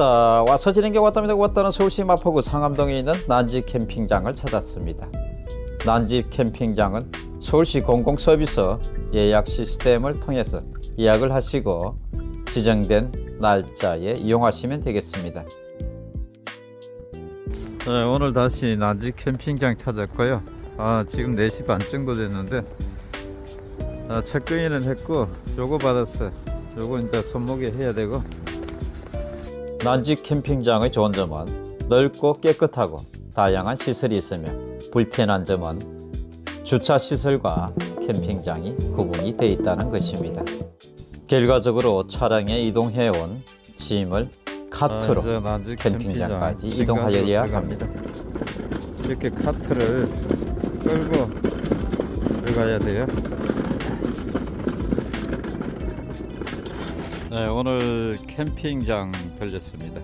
왔다. 와서 지는 게 왔답니다. 왔다는 서울시 마포구 상암동에 있는 난지 캠핑장을 찾았습니다 난지 캠핑장은 서울시 공공서비스 예약 시스템을 통해서 예약을 하시고 지정된 날짜에 이용하시면 되겠습니다. 네, 오늘 다시 난지 캠핑장 찾았고요. 아, 지금 4시 반 정도 됐는데 아, 체크인은 했고 요거 받았어요. 요거 이제 손목에 해야 되고. 난지 캠핑장의 좋은 점은 넓고 깨끗하고 다양한 시설이 있으며 불편한 점은 주차 시설과 캠핑장이 구분이 되어 있다는 것입니다. 결과적으로 차량에 이동해온 짐을 카트로 아, 캠핑장까지 캠핑장 이동하여야 합니다. 이렇게 카트를 끌고 들어가야 돼요. 네, 오늘 캠핑장 들렸습니다.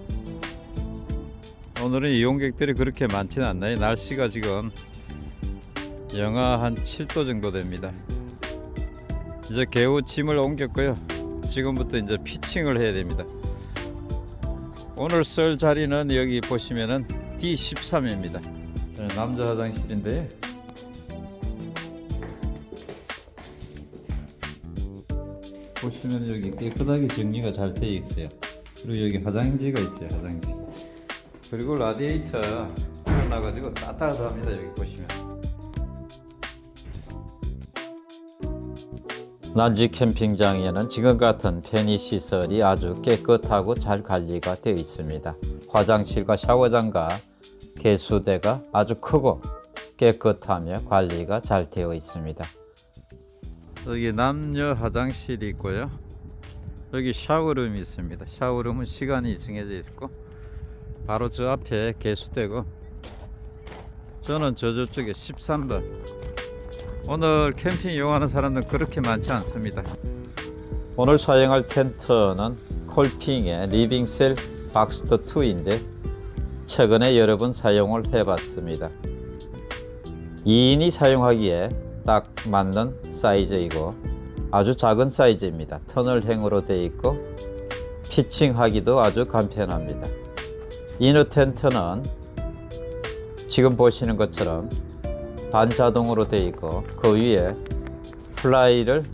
오늘은 이용객들이 그렇게 많지는 않나요? 날씨가 지금 영하 한 7도 정도 됩니다. 이제 개우 짐을 옮겼고요. 지금부터 이제 피칭을 해야 됩니다. 오늘 쓸 자리는 여기 보시면은 D13입니다. 네, 남자 화장실인데 보시면 여기 깨끗하게 정리가 잘 되어 있어요. 그리고 여기 화장지가 있어요. 화장지. 그리고 라디에이터 나가지고 따뜻합니다. 여기 보시면. 난지 캠핑장에는 지금 같은 편의 시설이 아주 깨끗하고 잘 관리가 되어 있습니다. 화장실과 샤워장과 개수대가 아주 크고 깨끗하며 관리가 잘 되어 있습니다. 여기 남녀 화장실이 있고요. 여기 샤워룸이 있습니다. 샤워룸은 시간이 정해져 있고 바로 저 앞에 개수대고 저는 저 저쪽에 13번 오늘 캠핑 이용하는 사람들 그렇게 많지 않습니다. 오늘 사용할 텐트는 콜핑의 리빙셀 박스터 2인데 최근에 여러 번 사용을 해봤습니다. 2인이 사용하기에 딱 맞는 사이즈이고 아주 작은 사이즈입니다. 터널형으로 되어 있고 피칭하기도 아주 간편합니다. 이너 텐트는 지금 보시는 것처럼 반자동으로 되어 있고 그 위에 fly를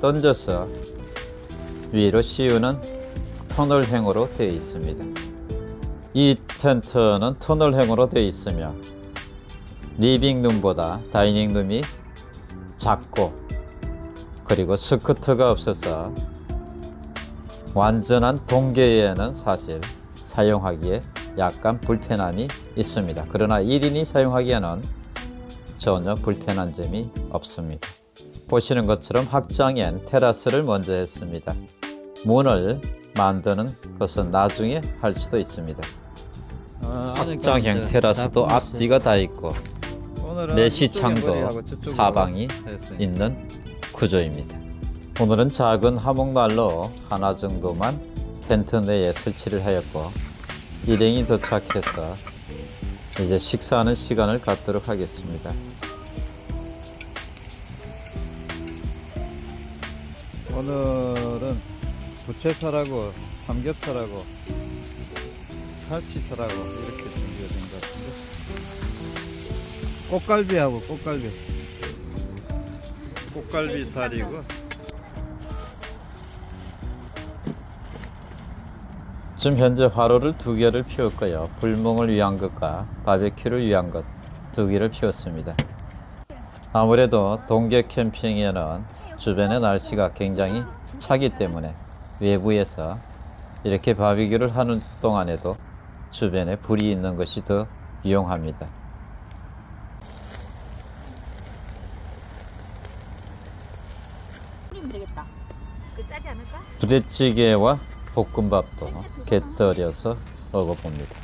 던져서 위로 씌우는 터널형으로 되어 있습니다. 이 텐트는 터널형으로 되어 있으며 리빙룸보다 다이닝룸이 작고 그리고 스커트가 없어서 완전한 동계에는 사실 사용하기에 약간 불편함이 있습니다. 그러나 1인이 사용하기에는 전혀 불편한 점이 없습니다. 보시는 것처럼 확장엔 테라스를 먼저 했습니다. 문을 만드는 것은 나중에 할 수도 있습니다. 확장형 테라스도 앞뒤가 다 있고 내시창도 사방이 있는 구조입니다. 오늘은 작은 화목난로 하나 정도만 텐트 내에 설치를 하였고 일행이 도착해서 이제 식사하는 시간을 갖도록 하겠습니다. 오늘은 부채살하고 삼겹살하고 살치살하고 이렇게 준비가 된 것 같은데 꽃갈비하고 꽃갈비 꽃갈비 살이고 지금 현재 화로를 두 개를 피웠고요 불멍을 위한 것과 바베큐를 위한 것 두 개를 피웠습니다 아무래도 동계 캠핑에는 주변의 날씨가 굉장히 차기 때문에 외부에서 이렇게 바비큐를 하는 동안에도 주변에 불이 있는 것이 더 유용합니다. 그? 부대찌개와 볶음밥도 곁들여서 먹어봅니다.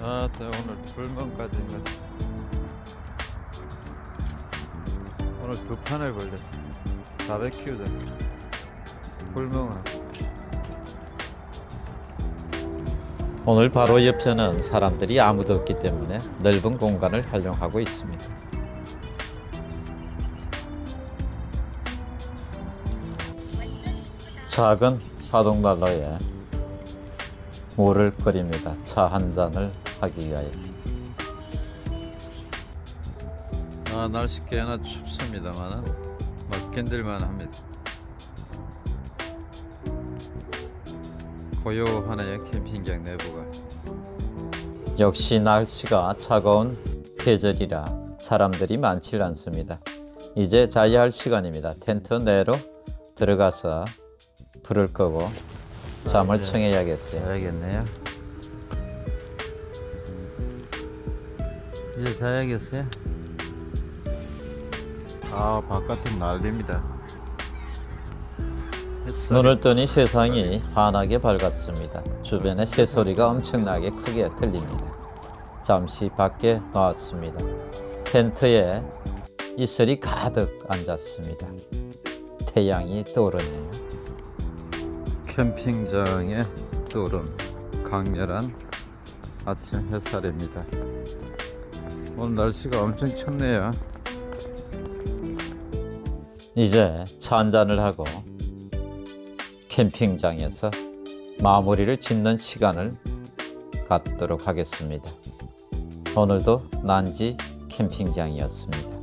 아, 저 오늘 불멍까지 오늘 두 판을 걸렸습니다. 어. 바베큐다. 불멍하고. 오늘 바로 옆에는 사람들이 아무도 없기 때문에 넓은 공간을 활용하고 있습니다. 작은 바둑난로에 물을 끓입니다. 차 한 잔을 하기 위하여. 아, 날씨 꽤나 춥습니다만은 막 견딜만 합니다. 고요하네요 캠핑장 내부가. 역시 날씨가 차가운 계절이라 사람들이 많지 않습니다. 이제 자야 할 시간입니다. 텐트 내로 들어가서 불을 끄고 잠을 이제 청해야겠어요. 자야겠네요. 이제 자야겠어요. 아 바깥은 난립니다. 눈을 뜨니 세상이 환하게 밝았습니다. 주변의 새소리가 엄청나게 크게 들립니다. 잠시 밖에 나왔습니다. 텐트에 이슬이 가득 앉았습니다. 태양이 떠오르네요. 캠핑장에 떠오른 강렬한 아침 햇살입니다. 오늘 날씨가 엄청 춥네요. 이제 차 한잔을 하고 캠핑장에서 마무리를 짓는 시간을 갖도록 하겠습니다. 오늘도 난지 캠핑장이었습니다.